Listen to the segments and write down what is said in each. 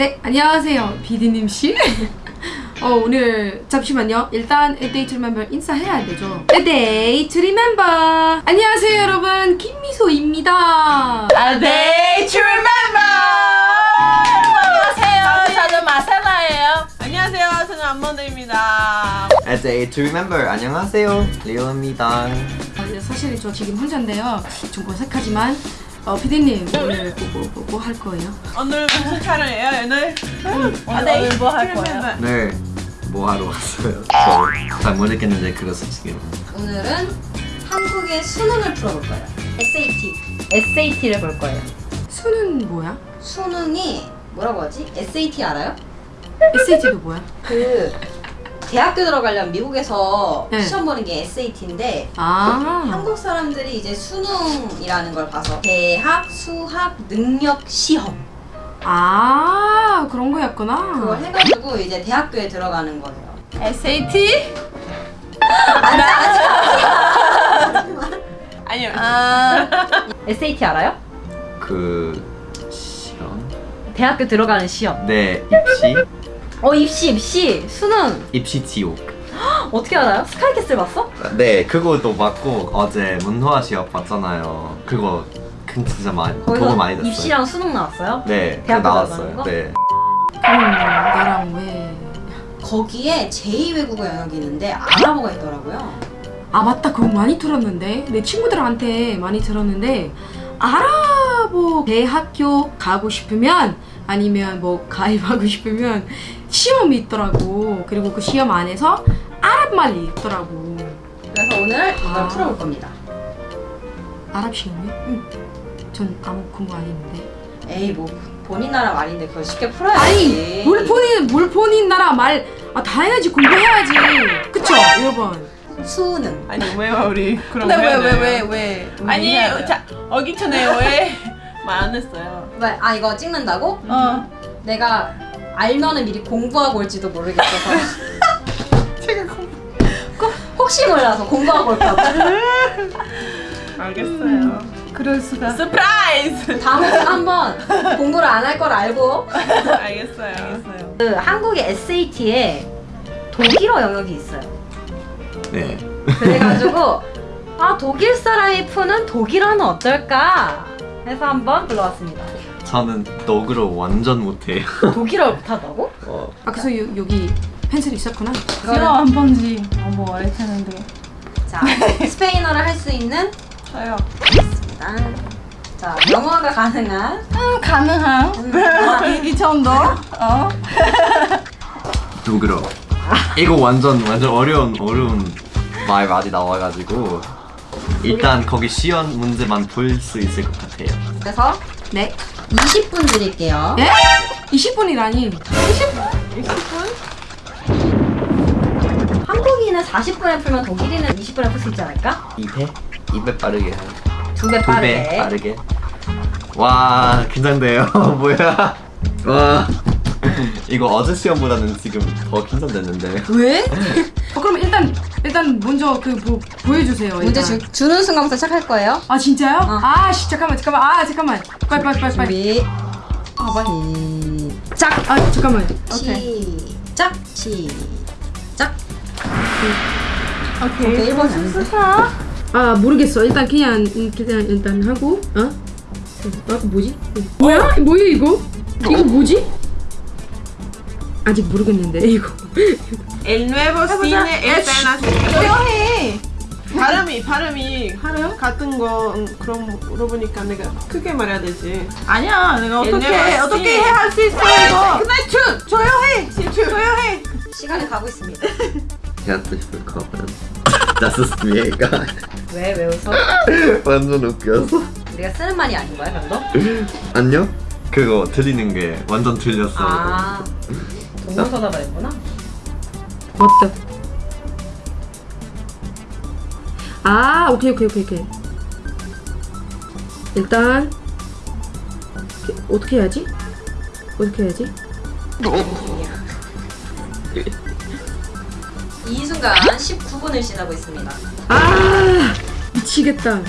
네, 안녕하세요. 비디님 씨. 어, 오늘 잠시만요. 일단 에데이트 리멤버 인사해야 되죠. 에데이트 리멤버. 안녕하세요, 여러분. 김미소입니다. 아네 출멤버 안녕하세요 저는 마사나예요 안녕하세요 저는 안몬드입니다 As a to remember 안녕하세요 리오입니다 어, 이제 사실 저 지금 혼자인데요. 좀 어색하지만 어, 비디님 오늘 뭐, 뭐, 뭐 할 거예요? 오늘 무슨 촬영이에요 오늘? 오늘 뭐할 거예요? 네 뭐 하러 왔어요? 저잘 모르겠는데 그래서 지금 오늘은 한국의 수능을 풀어볼 거예요. SAT. SAT를 볼 거예요. 수는 뭐야? 수능이 뭐라고 하지? SAT 알아요? SAT도 뭐야? 그 대학교 들어가려면 미국에서 네. 시험 보는 게 SAT인데 아, 한국 사람들이 이제 수능이라는 걸 봐서 대학 수학 능력 시험 아 그런 거였구나. 그걸 해가지고 이제 대학교에 들어가는 거예요. SAT? 아니요 아 SAT 알아요? 그 시험 대학교 들어가는 시험. 네 입시 어 입시 입시 수능 입시 지옥 어떻게 알아요? 스카이캐슬 봤어? 네 그거도 맞고 어제 문화 시험 봤잖아요 그거 큰 진짜 많이 도움 많이 됐어요 입시랑 수능 나왔어요? 네 대학교 나왔어요? 네 그럼 나랑 왜? 거기에 제2외국어 영역이 있는데 아랍어가 있더라고요. 아 맞다 그거 많이 들었는데 내 친구들한테 많이 들었는데 아랍어 대학교 가고 싶으면 아니면 뭐 가입하고 싶으면 시험이 있더라고 그리고 그 시험 안에서 아랍말이 있더라고 그래서 오늘 이걸 아. 풀어볼 겁니다. 아랍 시험이? 응. 전 아무 공부 안 했는데 에이 뭐 본인 나라 말인데 그걸 쉽게 풀어야지. 아니 뭘 본인 뭘 본인 나라 말아 당연하지 공부해야지 그쵸 여러분 수능. 아니 왜 우리 그런 근데 거 왜? 왜 왜? 아니 자 어기 전에 왜 말 안 했어요 왜? 아 이거 찍는다고? 어. 내가 알면은 미리 공부하고 올지도 모르겠어서. 제가 공. 혹시 몰라서 공부하고 올까봐. 알겠어요 그럴 수가. Surprise 다음에 한번 공부를 안 할 걸 알고 알겠어요 알겠어요 그 한국의 SAT에 독일어 영역이 있어요. 네. 그래가지고 아 독일 사람이 푸는 독일어는 어떨까 해서 한번 불러왔습니다. 저는 독일어 완전 못해요 독일어 못하다고? 어, 아 그래서 요, 여기 펜슬 있었구나 싫어 한 번지. 어뭐 알 텐데. 자 스페인어를 할 수 있는 저요 있습니다. 자 영어가 가능한 음 가능한. 이 정도. 어. 독일어 이거 완전 완전 어려운 어려운 말 많이 나와가지고 일단 거기 시험 문제만 풀수 있을 것 같아요 그래서 네 20분 드릴게요. 예? 20분이라니 한국인은 40분에 풀면 독일인은 20분에 풀 수 있지 않을까? 2배? 2배 빠르게 두배 2배 빠르게. 빠르게 와 긴장돼요 뭐야 와 이거 어제 시험보다는 지금 더 긴장됐는데 왜? 어, 그럼 일단 일단 먼저 그 뭐, 보여주세요. 문제 일단. 주, 주는 순간부터 시작할 거예요. 아 진짜요? 어. 아 씨, 잠깐만 잠깐만 아 잠깐만 빨리 빨리 빨리 빨리. 준비 아 빨리. 시작. 아 잠깐만. 오케이. 시작. 시작. 오케이. 오케이 1번 아닌데. 아 모르겠어. 일단 그냥 음, 그냥 일단 하고 어? 아 뭐지? 뭐야? 뭐야 이거? 이거 뭐지? 아직 모르겠는데 이거. El nuevo cine internacional 조용히. 발음이 발음이 같은 거 음, 그럼 물어보니까 내가 크게 말해야 되지 아니야. 내가 어떻게 옛날 어떻게 맛이. 할수 있어 이거. 근데 주 조용해 조용해 시간이 가고 있습니다. Herzlich willkommen Das ist mir egal 왜, 왜 웃어? 완전 웃겨서 우리가 쓰는 말이 아닌 거야, 별로? 안녕? 그거 들리는 게 완전 들렸어요 아, 동물서답을 했구나. 맞다. 아 오케이 오케이 오케이 오케이. 일단 어떻게 해야지? 어떻게 해야지? 이 순간 19분을 지나고 있습니다. 아 미치겠다.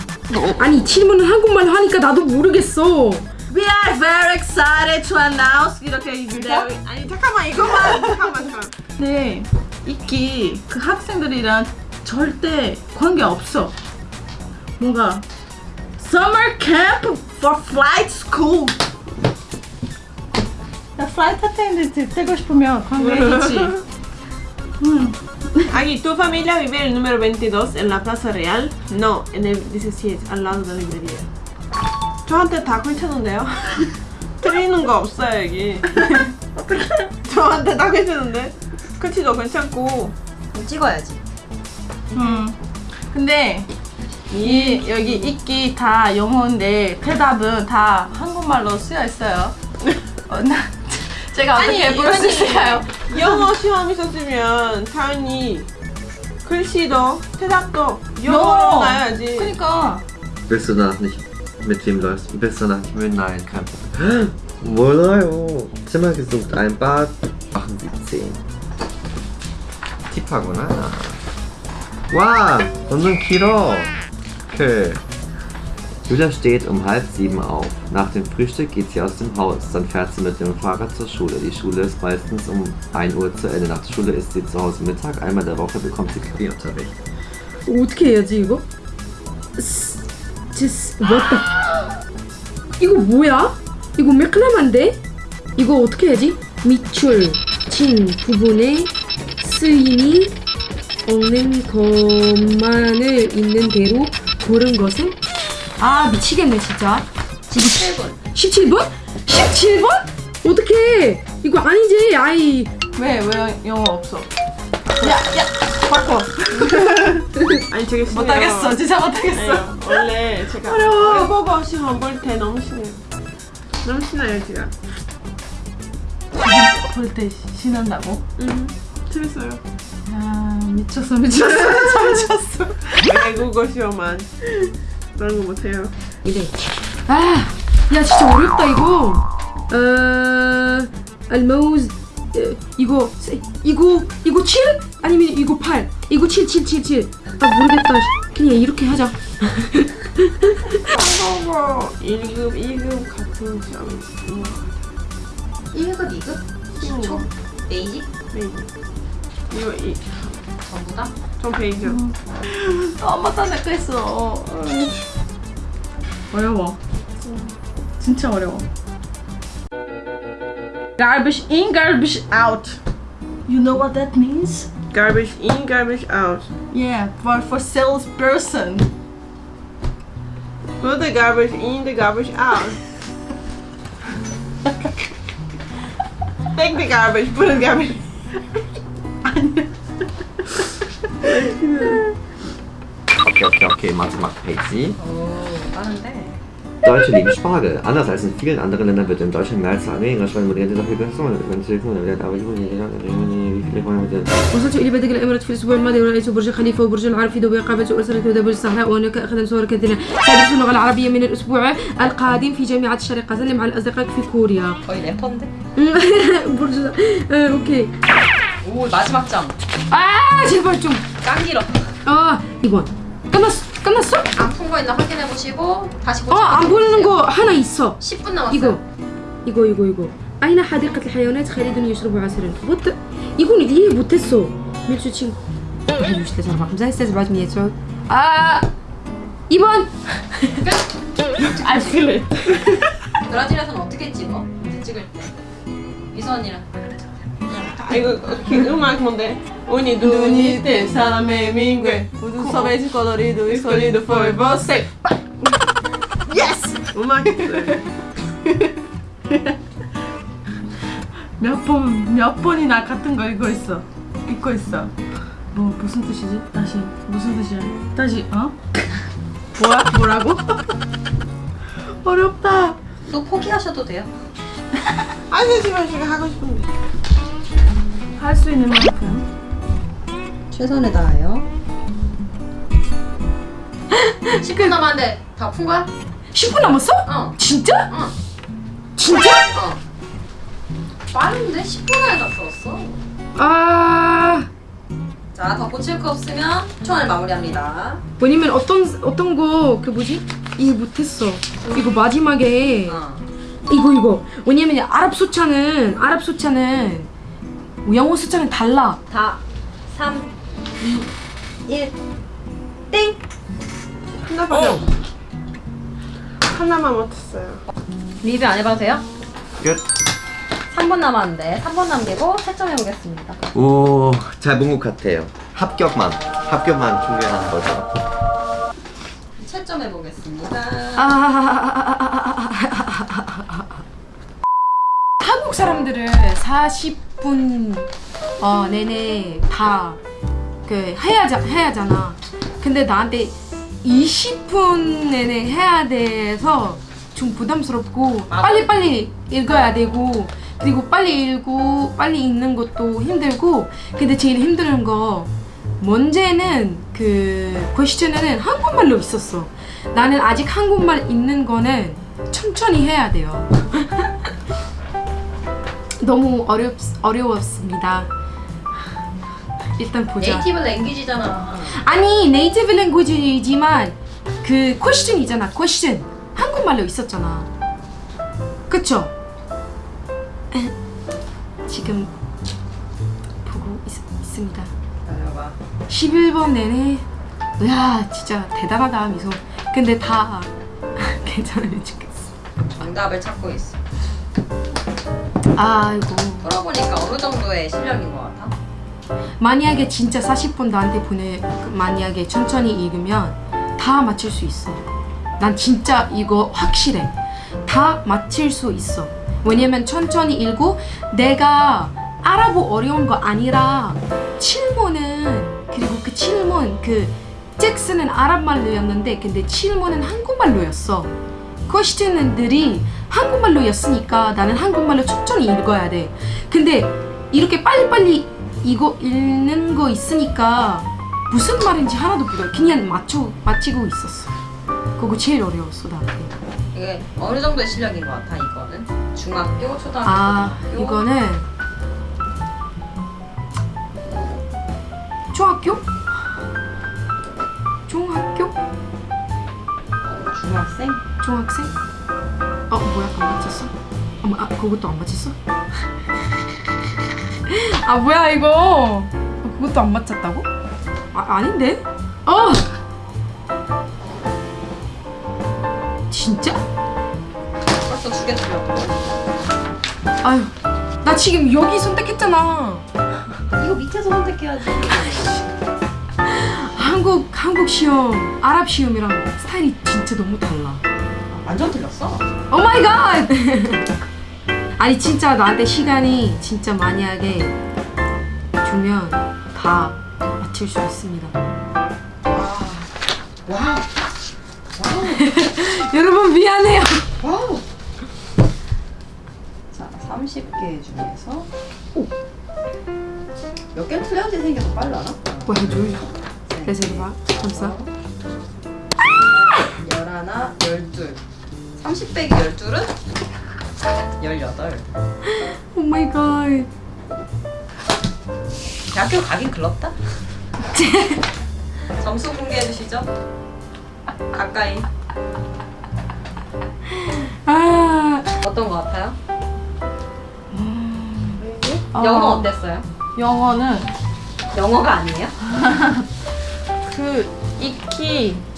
아니 질문을 한국말 하니까 나도 모르겠어. We are very excited to announce 이렇게 네, 얘기해요. 아니 잠깐만 이거만 잠깐만 잠깐. 네, 이끼 그 학생들이랑 절대 관계 없어. 뭔가 summer camp for flight school. 나 flight attendant 되고 싶으면 관계 있지. 음. Aquí, ¿tu familia vive en el número 22 en la Plaza Real? No, en el 17, al lado de la librería. 저한테 다 괜찮은데요? 틀리는 거 없어요, 여기. 저한테 다 괜찮은데? 크치도 괜찮고. 찍어야지. 음. 근데 이 여기 있기 다 영어인데 대답은 다 한국말로 쓰여 있어요. 어, 나 제가 어떻게 아니, 부를 수. 있을까요? 영어 시험 있었으면 당연히 글씨도 대답도 영어로 영어. 나야지. 그러니까 danach nicht Mit wem läufst du? Bist du nach München? Nein, kein Problem. Oh, Zimmer gesucht, ein Bad. Machen Sie 10. Die Pago. Wow, unseren Kilo. Okay. Julia steht um halb sieben auf. Nach dem Frühstück geht sie aus dem Haus, dann fährt sie mit dem Fahrrad zur Schule. Die Schule ist meistens um 1 Uhr zu Ende. Nach der Schule ist sie zu Hause Mittag, einmal der Woche bekommt sie Klavierunterricht. Utke, ja, 게 해야지 이거? 뭐야? 이거 매클라만데? 이거 어떻게 해야지? 밑줄 친 부분에 쓰임이 없는 것만을 있는 대로 고른 것은? 아 미치겠네 진짜 지금 7분. 17번? 17번? 어떡해 이거 아니지 아이 왜 왜 영어 없어? 야야 바꿔. 아니 되게 심해요. 못하겠어 진짜 못하겠어. 아니요, 원래 제가 어려워. 외국어 시험 볼때 너무 심해요. 너무 신나요 제가. 볼때 신난다고? 음, 재밌어요. 야 미쳤어 미쳤어 미쳤어. 외국어 시험만 그런 거 못해요. 이래. 아, 야 진짜 어렵다 이거. 어, 알모즈 어, 이거 세- 이거 이거 7 아니면 이거 8 이거 7 7 7 7. 아 모르겠다. 그냥 이렇게 하자. 한국어 1급, 2급 같은 시험 같아요. 1급, 2급? 쉬운 거. 베이직? 베이지. 이거 이, 전부 다? 전 베이죠. 엄마 딴데거 했어. 어려워. 진짜 어려워. Garbage in, garbage out. You know what that means? Garbage in, garbage out. Yeah, for for salesperson. Put the garbage in, the garbage out. Take the garbage, put the garbage. Okay, okay, okay, Mathe macht Patsy. 오, 빠른데. Deutsche lieben Spargel. Anders als in vielen anderen Ländern wird in Deutschland mehr als weniger Spargel moderiert. Dafür Personen, wenn sie aber wie viele wollen wir وصلت إلى بلدة الإمارات في الأسبوع الماضي ورأيت برج خليفة وبرج العرب في دبي قابلت أسرة برج الصحراء وهناك أخذنا صور كثيرة سأدرس اللغة العربية من الأسبوع القادم في جامعة الشرق أسلم على الأصدقاء في كوريا 거의 래퍼인데? برج 아, 오케이 오, 마지막 점. 아 제발 좀 짱 길어. 아, 2번. 끝났어? 끝났어? 안 푼 거 있나 확인해 보시고 다시 어, 안 보이는 거 하나 있어. 10분 남았어요. 이거. 이거, 이거, 이거. أين حديقة الحيوانات خالد يشرب عسلا؟ وات 이건 이해 못했어. 밀주 친구. 1, 2, 3, 4, 5, 6, 7, 8, 9, 10. 아, 2번. I feel it. 브라질에서는 어떻게 찍어? 이제 찍을 때. 미소 언니랑. 아, 이거 그 음악 뭔데? 민괴 모든 섭외지 거더리도 소리도 for você. Yes. 음악. 몇 번, 몇 번이나 같은 거 읽고 있어. 읽고 있어. 뭐, 무슨 뜻이지? 다시, 무슨 뜻이야? 다시, 어? 뭐야? 뭐라고? 어렵다. 또 포기하셔도 돼요. 제가 하고 싶은데. 할 수 있는 만큼. 최선을 다해요. 10분 남았는데 다 푼 거야? 10분 남았어? 어. 진짜? 어. 진짜? 어. 빠른데 10분 안에 다 풀었어. 아, 자, 더 고칠 거 없으면 초안을 마무리합니다. 왜냐면 어떤 어떤 거 그 뭐지? 이해 못했어. 이거 마지막에 어. 이거 이거 왜냐면 아랍 숫자는 아랍 숫자는 영어 숫자는 달라 다 3, 2, 1 땡! 하나밖에 없 하나만 못했어요. 리뷰 안 해봐도 돼요? 끝. 3번 남았는데 3번 남기고 채점해보겠습니다 오, 잘 본 것 같아요. 합격만, 합격만 중요한 거죠. 채점해보겠습니다 아 한국 사람들은 40 분 어, 내내 다 그 해야 해야잖아. 근데 나한테 20분 내내 해야 돼서 좀 부담스럽고. 빨리 빨리 읽어야 되고 그리고 빨리 읽고 빨리 읽는 것도 힘들고 근데 제일 힘든 거 문제는 그 question에는 한국말로 있었어. 나는 아직 한국말 읽는 거는 천천히 해야 돼요. 너무 어렵 어려웠습니다. 일단 보자. Native language잖아 아니 native language지만 그 question이잖아. Question 한국말로 있었잖아. 그쵸? 에, 지금 보고 있. 기다려봐 11번 내내 야 진짜 대단하다 미소. 근데 다 괜찮으면 좋겠어. 정답을 찾고 있어 아이고. 풀어보니까 어느 정도의 실력인 것 같아? 만약에 진짜 40분 나한테 보내 만약에 천천히 읽으면 다 맞출 수 있어. 난 진짜 이거 확실해. 다 맞힐 수 있어. 왜냐면 천천히 읽고 내가 알아보 어려운 거 아니라 질문은 그리고 그 질문 그 잭슨은 아랍말로였는데 근데 질문은 한국말로였어 퀘스천들이 한국말로였으니까 나는 한국말로 천천히 읽어야 돼 근데 이렇게 빨리빨리 이거 읽는 거 있으니까 무슨 말인지 하나도 몰라 그냥 맞춰 맞히고 있었어 그거 제일 어려웠어 나한테 이게 어느 정도의 실력인 것 같아 이거는? 중학교, 초등학교, 아 고등학교? 이거는 중학교? 중학교? 중학생? 중학생? 어 뭐야 안 맞췄어? 어머 아 그것도 안 맞췄어? 아 뭐야 이거 어, 그것도 안 맞췄다고? 아 아닌데? 어 진짜? 벌써 두 개 틀렸고 아유 나 지금 여기 선택했잖아 이거 밑에서 선택해야지 한국 한국 시험 아랍 시험이랑 진짜 너무 달라 완전 틀렸어 oh my God! 아니 진짜 나한테 시간이 진짜 만약에 주면 다 맞출 수 있습니다. wow 여러분 미안해요. wow 자 30개 중에서 몇 개를 틀려야지 생겨서 빨라나? 뭐 해줘요? 레serva 감사. 열하나, 열둘 30 빼기 열둘은? 열여덟 Oh my God. 대학교 가긴 글렀다 점수 공개해 주시죠 가까이 아 어떤 거 같아요? 어, 영어 어땠어요? 영어는 영어가 아니에요? 그 익히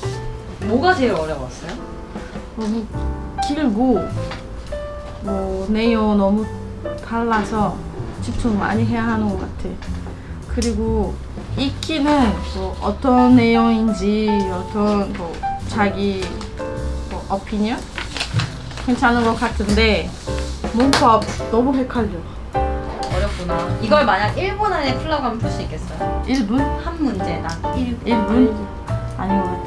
뭐가 제일 어려웠어요? 너무 길고 뭐 내용 너무 달라서 집중 많이 해야 하는 것 같아. 그리고 읽기는 뭐 어떤 내용인지 어떤 뭐 자기 뭐 어피니언 괜찮은 것 같은데 문법 너무 헷갈려. 어렵구나 이걸 만약 1분 안에 풀라고 하면 풀 수 있겠어요? 1분? 한 문제당 1분 1분? 아닌 것 같아.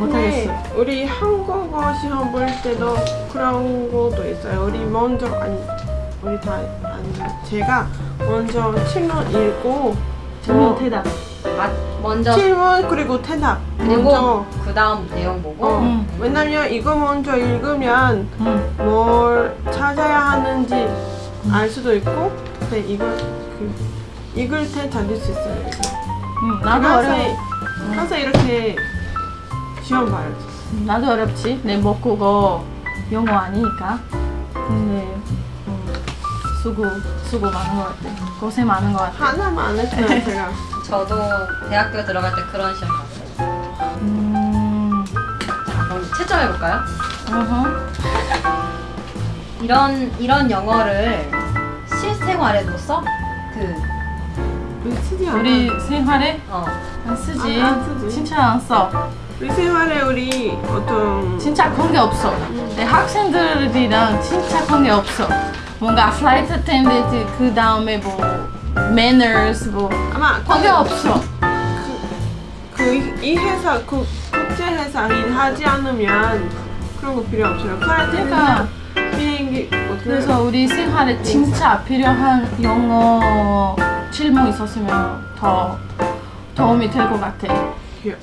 못하겠어. 우리 한국어 시험 볼 때도 그런 것도 있어요. 우리 먼저 아니 우리 다 아니 제가 먼저 질문 읽고 질문 어, 대답. 아, 먼저 질문 그리고 대답 그리고 먼저 그 다음 내용 보고 어, 음. 왜냐면 이거 먼저 읽으면 응. 뭘 찾아야 하는지 알 수도 있고 근데 이거 그 읽을 때 찾을 수 있어요. 이거. 응, 나도 항상, 어려워. 항상 이렇게 시험 봐요. 나도 어렵지. 내 모국어 영어 아니니까. 근데 음, 수고 수고 많은 것 같아. 고생 많은 것 같아. 하나만 안 했어요 제가. 저도 대학교 들어갈 때 그런 시험 봤어요. 음. 자, 그럼 채점해 볼까요? 어허. 이런 이런 영어를 실생활에도 써? 그 우리 생활에 어. 안 쓰지. 아, 안 쓰지. 진짜 안 써. 우리 생활에 우리 어떤 진짜 관계 없어. 내 학생들이랑 진짜 관계 없어. 뭔가 flight attendant 그 다음에 뭐 manners 뭐 아마 관계 없어. 그 이 회사 그 국제 회사 일 하지 않으면 그런 거 필요 없어요. 그러니까 flight나 비행기 뭐 그래서 우리 생활에 진짜 필요한 영어 질문 있었으면 더 도움이 될 것 같아.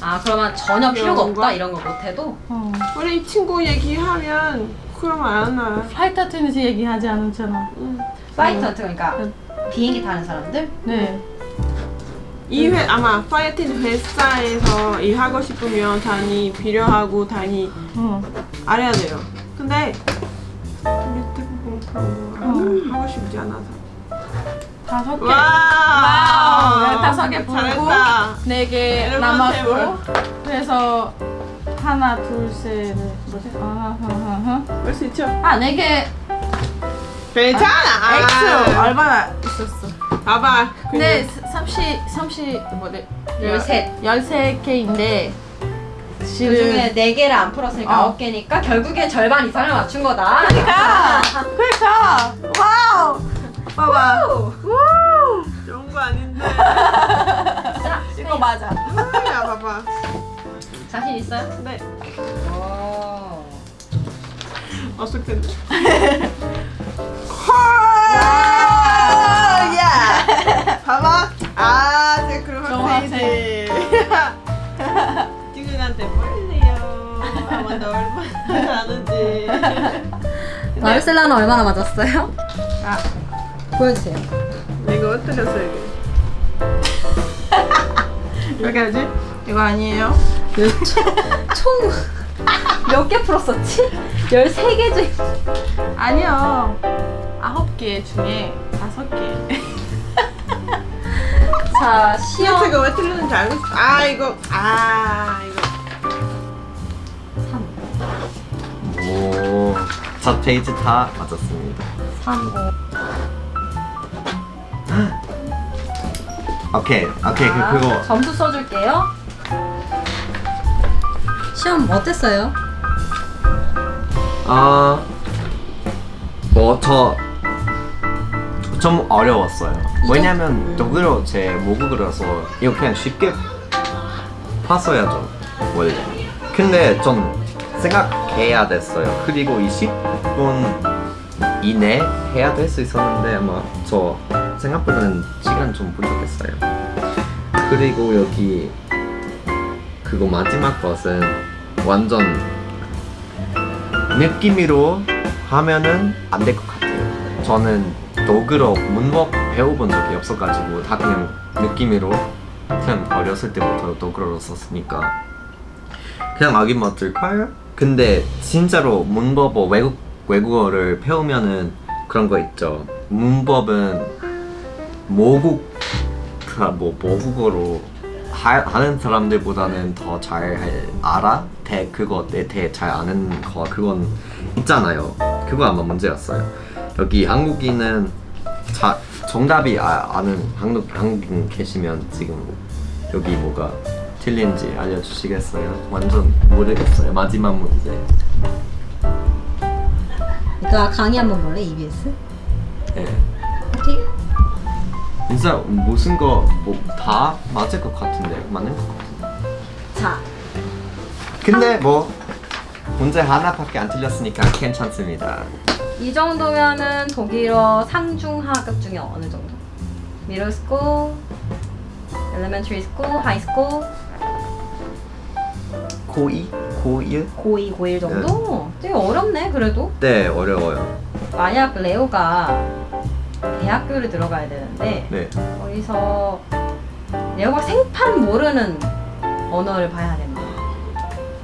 아 그러면 전혀 필요가? 없다 이런 거 못해도 어. 우리 친구 얘기하면 그러면 안 와. flight attendant 얘기하지 않았잖아. 응. flight 그러니까 비행기 타는 사람들 네. 이 회, 아마 파이팅 회사에서 일하고 싶으면 단위 필요하고 단위 어. 알아야 돼요. 근데 우리 대부분 그런 거 하고 싶지 않아서. 다섯 개. Wow! Wow! 다섯 개 잘했다. 네개 남았고 그래서 하나 둘셋 뭐지? 아, 하하하. 볼수 있죠? 아네 개. 괜찮아. X 얼마나 있었어? 봐봐. 근데 30 30 뭐래? 열셋. 13개인데 그 실은 중에 네 개를 안 풀었으니까 어. 아홉 개니까 결국엔 절반 이상을 맞춘 거다. 그러니까 그러니까 와우 봐봐. 우! 좋은 거 아닌데. 자, 이거 맞아. 야, 봐봐. 자신 있어요? 네. 오. 없을 텐데. 아, 야! 봐봐. 아, 제. 페이지. 아마 얼마나 아는지. 마르셀라는 얼마나 맞았어요? 아. 보여주세요. 이거 어떠셨어 이게? 이렇게 하지? 이거 아니에요? 총몇 개 풀었었지? 13개 중 아니요. 아홉 개 중에 다섯 개. 자, 시험 시어트가 왜 틀리는지 알고 있어. 아, 이거. 아, 이거. 3, 오, 첫 페이지 다 맞았습니다. 3, 5. 오케이, 오케이, 그, 그거. 점수 써줄게요. 시험 어땠어요? 아, 뭐, 저, 좀 어려웠어요. 왜냐면, 독일어 제 모국어라서 이거 그냥 쉽게 봤어야죠, 원래. 근데 좀 생각해야 됐어요. 그리고 20분 이내 해야 될 수 있었는데, 아마 저 생각보다는 시간 좀 부족했어요. 그리고 여기 그거 마지막 것은 완전 느낌으로 하면은 안 될 것 같아요. 저는 독일어 문법 배워본 적이 없어가지고 다 그냥 느낌으로 그냥 어렸을 때부터 독일어로 썼으니까 그냥 아기 맞을까요? 근데 진짜로 문법어 외국 외국어를 배우면은 그런 거 있죠. 문법은 모국 뭐 모국어로 하, 하는 사람들보다는 더 잘 알아? 대 그거 내 대 잘 아는 거 그건 있잖아요. 그거 아마 문제였어요. 여기 한국인은 자, 정답이 아, 아는 한국 한국인 계시면 지금 여기 뭐가 틀린지 알려주시겠어요? 완전 모르겠어요. 마지막 문제. 그러니까 강의 한번 볼래? EBS? 예. 진짜 무슨 거 뭐 다 맞을 것 같은데 맞는 것 같은데. 자, 근데 뭐 문제 하나밖에 안 틀렸으니까 괜찮습니다. 이 정도면은 독일어 상중하급 중에 어느 정도? Middle school, elementary school, high school, 고2? 고1? 고2, 고1 정도? 되게 어렵네 그래도 네 어려워요. 만약 레오가 대학교를 들어가야 되는데 네. 거기서 레오가 생판 모르는 언어를 봐야 됩니다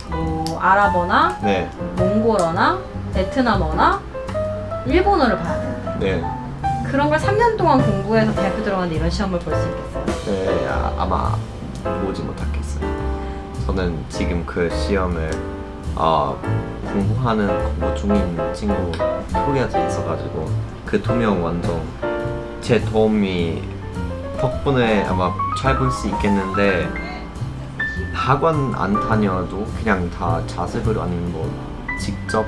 뭐 아랍어나 네. 몽골어나 베트남어나 일본어를 봐야 되는데 네. 그런 걸 3년 동안 공부해서 대학교 들어갔는데 이런 시험을 볼 수 있겠어요? 네, 아, 아마 보지 못하겠어요. 저는 지금 그 시험을 어, 공부하는 공부 중인 친구 코리아에 있어가지고 그 두 명 완전 제 도움이 덕분에 아마 잘 볼 수 있겠는데 학원 안 다녀도 그냥 다 자습을 아닌 뭐 직접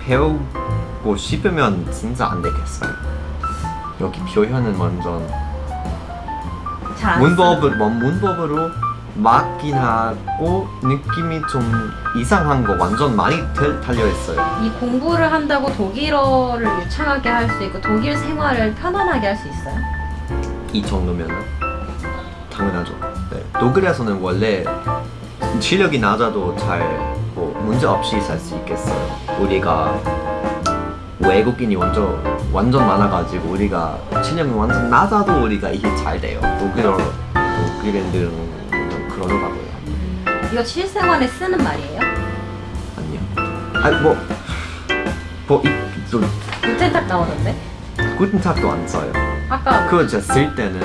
배우고 싶으면 진짜 안 되겠어요. 여기 표현은 완전 문법을 뭐 문법으로 맞긴 하고 느낌이 좀 이상한 거 완전 많이 들- 달려 있어요. 이 공부를 한다고 독일어를 유창하게 할 수 있고 독일 생활을 편안하게 할 수 있어요? 이 정도면은 당연하죠. 네. 독일에서는 원래 실력이 낮아도 잘 뭐 문제 없이 살 수 있겠어요. 우리가 외국인이 완전 완전 많아가지고 우리가 실력이 완전 낮아도 우리가 이게 잘 돼요. 독일어 독일인들은 좀 그러더라고요. 이거 실생활에 쓰는 말이에요? 아니요. 아니 뭐, 뭐, 이, 좀, 구텐탁 나오던데? 구텐탁도 안 써요. 아까 그거 진짜 쓸 때는,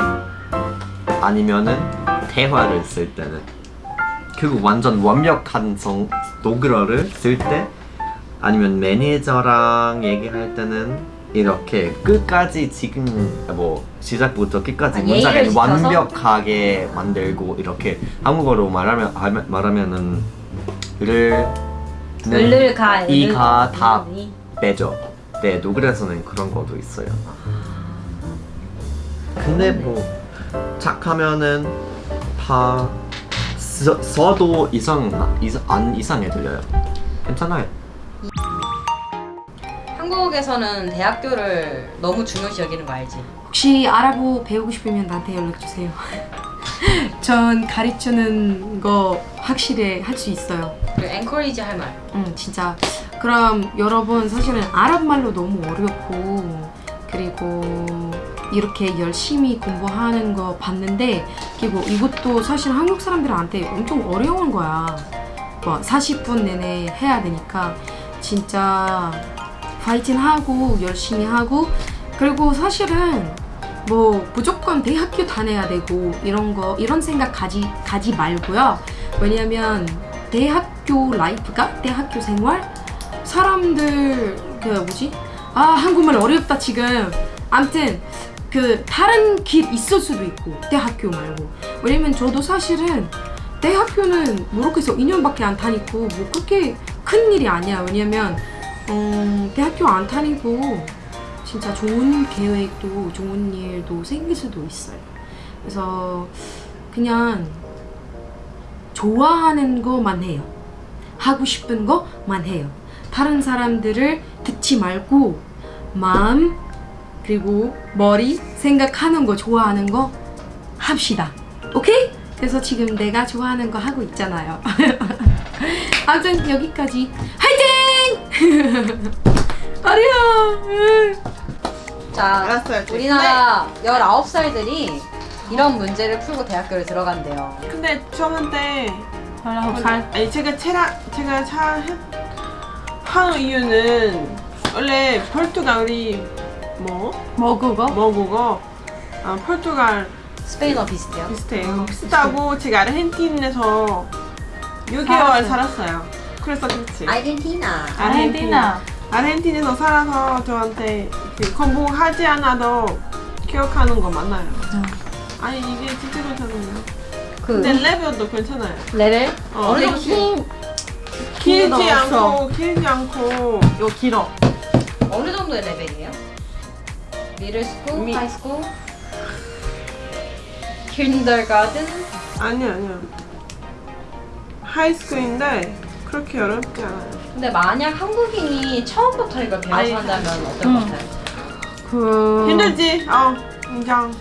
아니면은, 대화를 쓸 때는. 그리고 완전 완벽한 성, 독일어를 쓸 때, 아니면 매니저랑 얘기할 때는, 이렇게 끝까지 지금, 뭐, 시작부터 끝까지 아, 문장을? 완벽하게 만들고, 이렇게 한국어로 말하면, 하면- 말하면은, 를, 을를가 이가 다 빼죠. 네, 독일에서는 그런 것도 있어요. 근데 뭐 착하면은 다 써, 써도 이상 이상 안 이상해 들려요. 괜찮아요. 한국에서는 대학교를 너무 중요시 여기는 거 알지? 혹시 아랍어 배우고 싶으면 나한테 연락 주세요. 전 가르치는 거 확실히 할 수 있어요. 그리고 엔커리지 할 말. 응, 진짜. 그럼 여러분 사실은 아랍 말로 너무 어렵고 그리고 이렇게 열심히 공부하는 거 봤는데 그리고 이것도 사실 한국 사람들한테 엄청 어려운 거야. 뭐 40분 내내 해야 되니까 진짜 파이팅 하고 열심히 하고 그리고 사실은 뭐 무조건 대학교 다녀야 되고 이런 거 이런 생각 가지 가지 말고요. 왜냐면 대학교 life가 대학교 생활? 사람들 그 뭐지? 아 한국말 어렵다 지금. 암튼 그 다른 길 있을 수도 있고 대학교 말고. 왜냐면 저도 사실은 대학교는 모로코에서 2년밖에 안 다니고 뭐 그렇게 큰 일이 아니야. 왜냐면 음, 대학교 안 다니고 진짜 좋은 계획도 좋은 일도 생길 수도 있어요 그래서 그냥 좋아하는 것만 해요. 하고 싶은 것만 해요. 다른 사람들을 듣지 말고 마음 그리고 머리 생각하는 거 좋아하는 거 합시다. 오케이? 그래서 지금 내가 좋아하는 거 하고 있잖아요. 아무튼 여기까지 화이팅! 어려워. 자, 알았어요. 우리나라 19살들이 이런 문제를 풀고 대학교를 들어간대요. 근데 저한테 19살 아니 제가 체라 제가 잘 해- 하는 이유는 원래 포르투갈이 뭐 모국어? 뭐국어 아, 포르투갈 스페인어 비슷해요. 비슷해요. 비슷하고 제가 아르헨틴에서 6개월 살았어요. 살았어요. 그래서 그렇지. 아르헨티나. 아르헨티나 아르헨틴에서 살아서 저한테 그 공부하지 않아도 기억하는 거 많아요. 아 니 이게 진짜 괜찮아요. 그 근데 레벨도 괜찮아요. 레벨 어, 어느 정도 긴- 길지. 않고 길지 않고 요 길어. 어느 정도의 레벨이에요? middle school, mi- high school, kindergarten 아니요 아니요. high school인데 그렇게 어렵지 않아요. 근데 만약 한국인이 처음부터 이걸 배워서 한다면 어떨 음. 것 같아요? 그... 힘들지? 어 인정.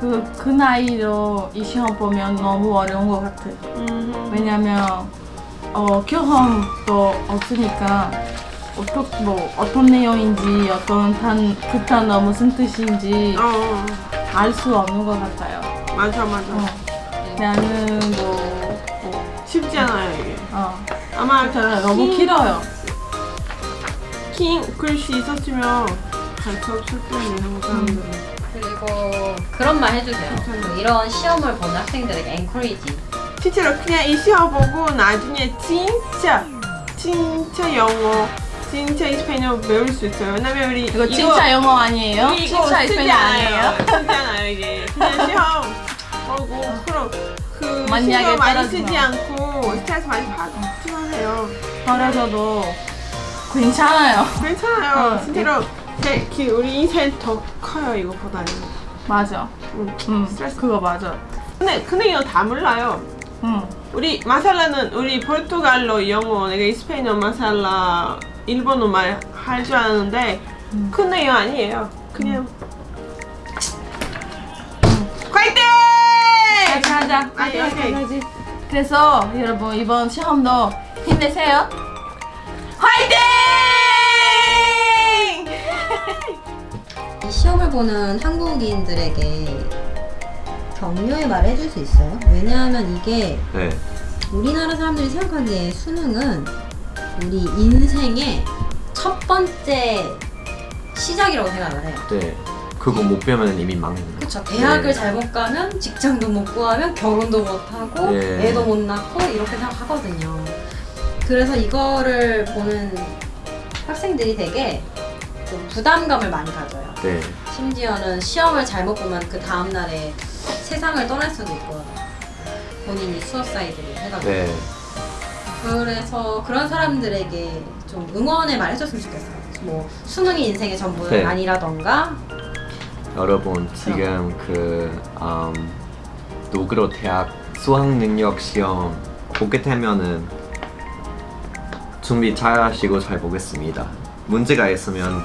그, 그 나이로 이 시험 보면 너무 어려운 것 같아 음. 왜냐면 어, 경험도 없으니까 어떻, 뭐, 어떤 내용인지 어떤 단, 그 단어 무슨 뜻인지 어, 어알수 없는 것 같아요 맞아 맞아. 어. 나는 뭐, 뭐 쉽지 않아요 이게. 어, 아마 저는 너무 긴- 길어요 긴 글씨 있었으면 갈수 없을 때는 한국 사람들은. 그리고 그런 말 해주세요. 그 이런 시험을 보는 학생들에게 encourage. 실제로 그냥 이 시험 보고 나중에 진짜 진짜 영어, 진짜 이스페인어 배울 수 있어요. 왜냐면 우리 이거 진짜 영어 아니에요? 이거 진짜 쓰지 이스페인어 아니에요? 쓰지 않아요 이게. 그냥 시험 보고 그럼 그 신경 많이. 쓰지 않고 스트레스 많이 받지만 해요. 그래서도 괜찮아요. 괜찮아요. 어, 진짜로 제, 그 우리 인생 더 커요 이거보다는. 맞아. 응. 응, 스트레스. 그거 맞아. 근데 근데 이거 다 몰라요. 응. 우리 마살라는 우리 포르투갈로 영어, 내가 이스페인어 마살라 일본어 말 할 줄 아는데 근데 이거 아니에요. 그냥 화이팅! 같이 하자. 오케이. 하지. 그래서 여러분 이번 시험도 힘내세요. 화이팅! 이 시험을 보는 한국인들에게 격려의 말을 해줄 수 있어요. 왜냐하면 이게 네. 우리나라 사람들이 생각하기에 수능은 우리 인생의 첫 번째 시작이라고 생각을 해요. 네. 그거 못 배우면 이미 망했네. 그렇죠. 대학을 네. 잘못 가면 직장도 못 구하면 결혼도 못 하고 예. 애도 못 낳고 이렇게 생각하거든요. 그래서 이거를 보는 학생들이 되게 좀 부담감을 많이 가져요. 네. 심지어는 시험을 잘못 보면 그 다음 날에 세상을 떠날 수도 있고 본인이 수어사이드를 해가지고 네. 그래서 그런 사람들에게 좀 응원의 말 해줬으면 좋겠어요. 뭐 수능이 인생의 전부는 네. 아니라던가 여러분 지금 그 음, 노그로 대학 수학 능력 시험 보게 되면은 준비 잘 하시고 잘 보겠습니다. 문제가 있으면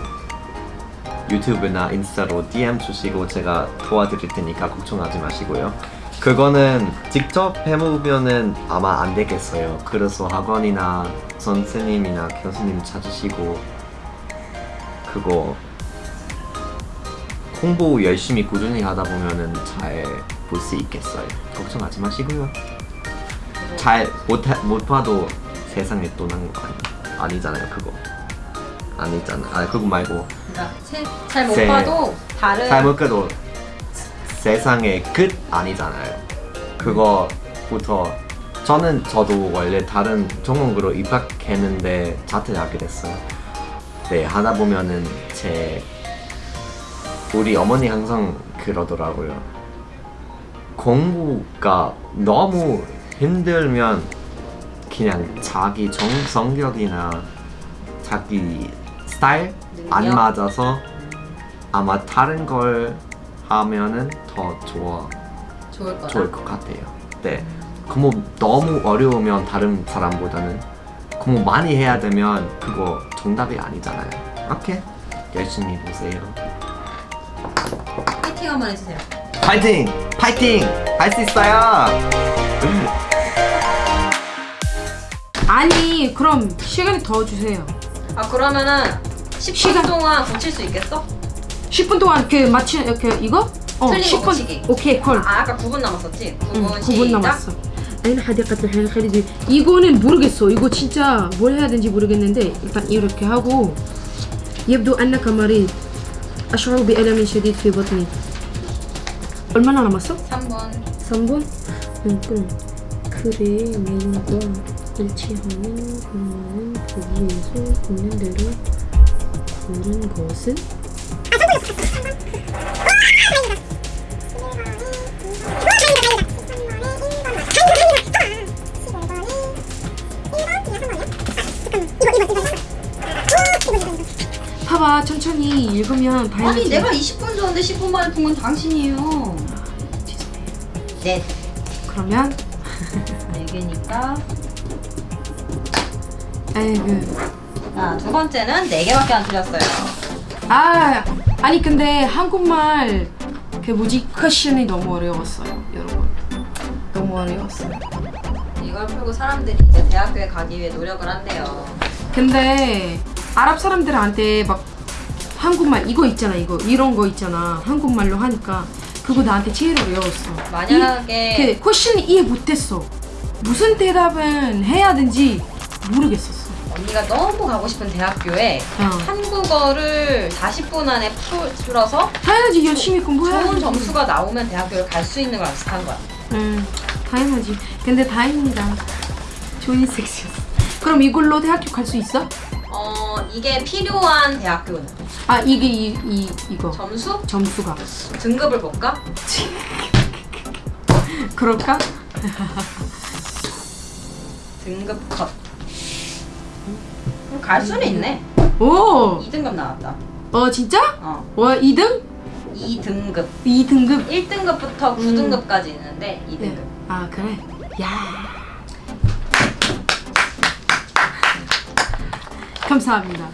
유튜브나 인스타로 DM 주시고 제가 도와드릴 테니까 걱정하지 마시고요. 그거는 직접 해보면은 아마 안 되겠어요. 그래서 학원이나 선생님이나 교수님 찾으시고 그거 공부 열심히 꾸준히 하다 보면은 잘 볼 수 있겠어요. 걱정하지 마시고요. 잘 못 못 봐도 세상에 떠난 거 아니, 아니잖아요. 그거 아니잖아. 아 그거 말고 그러니까 잘못 세- 봐도 다른 잘못 봐도 세상의 끝 아니잖아요. 그거부터 저는 저도 원래 다른 전공으로 입학했는데 자퇴하게 됐어요. 네 하다 보면은 제 우리 어머니 항상 그러더라고요. 공부가 너무 힘들면 그냥 자기 정 성격이나 자기 스타일 안? 맞아서 아마 다른 걸 하면은 더 좋아 좋을 거다. 좋을 것 같아요. 네. 공부 너무 어려우면 다른 사람보다는 공부 많이 해야 되면 그거 정답이 아니잖아요. 오케이 열심히 보세요. 파이팅 한번 해주세요. 파이팅! 파이팅! 할 수 있어요! 아니 그럼 시간이 더 주세요. 아 그러면은 10분 시간. 동안 고칠 수 있겠어? 10분 동안 그 맞추 그 이거? 어 틀린 거 고치기. 오케이 콜. 아 아까 9분 남았었지? 9분 응, 9분 시작. 남았어. 아니 حديقة الحيوان الخليجي 이거는 모르겠어. 이거 진짜 뭘 해야 되는지 모르겠는데 일단 이렇게 하고 يبدو أنك مريض أشعر بألم شديد في بطني 얼마나 남았어? 3분 3분? 그럼 그래 내용과 일치하면 그러면 거기에서 있는 대로 고른 것은? 봐봐 천천히 읽으면 다 아니. 내가 20분 줬는데 10분 만에 푼건 당신이에요. 넷 그러면? 4개니까. 에이그 자두 번째는 4개밖에 안 틀렸어요. 아 아니 근데 한국말 그 뭐지? 퀘션이 너무 어려웠어요 여러분. 너무 어려웠어요. 이걸 풀고 사람들이 이제 대학교에 가기 위해 노력을 한대요. 근데 아랍 사람들한테 막 한국말 이거 있잖아 이거 이런 거 있잖아 한국말로 하니까 그거 나한테 제일 어려웠어 만약에 이, 그 question이 이해 못했어 무슨 대답은 해야 되는지 모르겠었어 언니가 너무 가고 싶은 대학교에 어. 한국어를 40분 안에 풀- 풀어서 당연하지 열심히 공부해야지. 좋은 점수가 나오면 대학교를 갈 수 있는 거랑 비슷한 거야. 음, 당연하지. 근데 다행이다. 좋은 섹시였어. 그럼 이걸로 대학교 갈 수 있어? 어 이게 필요한 대학교는 아 이게 이, 이 이거 점수 점수가 등급을 볼까? 그럴까? 등급 컷. 그럼 갈 수는 있네. 오, 2등급 나왔다. 어 진짜? 어. 와 2등? 2등급. 2등급? 1등급부터 9등급까지 있는데 2등급. 네. 아 그래? 야. 감사합니다.